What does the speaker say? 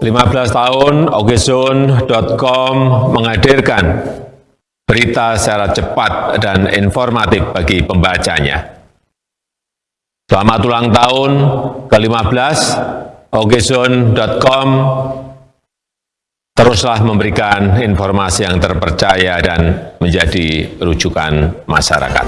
15 tahun okezone.com menghadirkan berita secara cepat dan informatif bagi pembacanya. Selamat ulang tahun ke-15 okezone.com teruslah memberikan informasi yang terpercaya dan menjadi rujukan masyarakat.